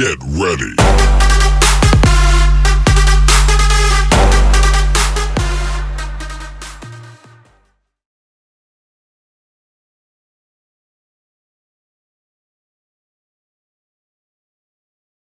Get ready.